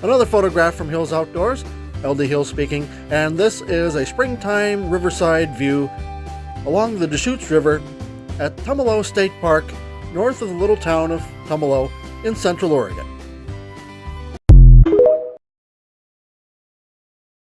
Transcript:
Another photograph from Hills Outdoors, LD Hill speaking, and this is a springtime riverside view along the Deschutes River at Tumalo State Park, north of the little town of Tumalo in central Oregon.